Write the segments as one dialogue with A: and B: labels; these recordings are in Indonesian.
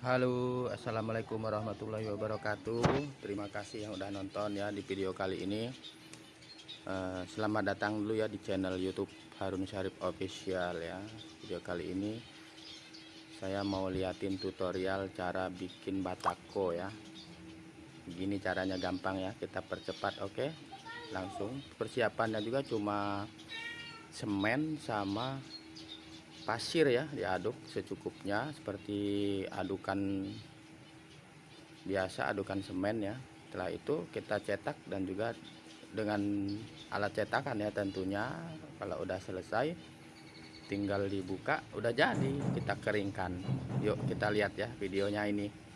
A: Halo assalamualaikum warahmatullahi wabarakatuh. Terima kasih yang udah nonton ya di video kali ini. Uh, selamat datang dulu ya di channel YouTube Harun Syarif Official ya. Video kali ini saya mau liatin tutorial cara bikin batako ya. Begini caranya gampang ya kita percepat oke? Okay? langsung. Persiapannya juga cuma semen sama pasir ya diaduk secukupnya seperti adukan biasa adukan semen ya. Setelah itu kita cetak dan juga dengan alat cetakan ya tentunya. Kalau udah selesai tinggal dibuka udah jadi kita keringkan. Yuk kita lihat ya videonya ini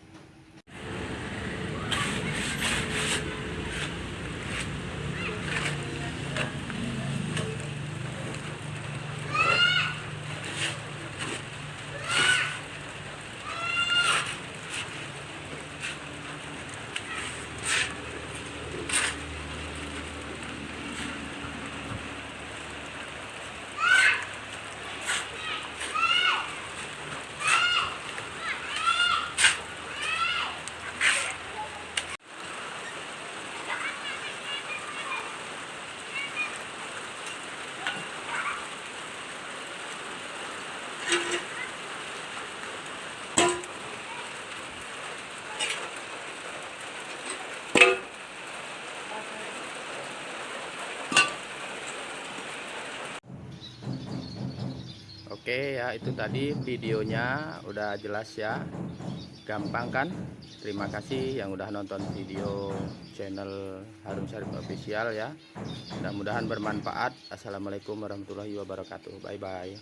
A: Oke ya itu tadi videonya. Udah jelas ya. Gampang kan? Terima kasih yang udah nonton video channel Harun Syarif official ya. Mudah-mudahan bermanfaat. Assalamualaikum warahmatullahi wabarakatuh. Bye bye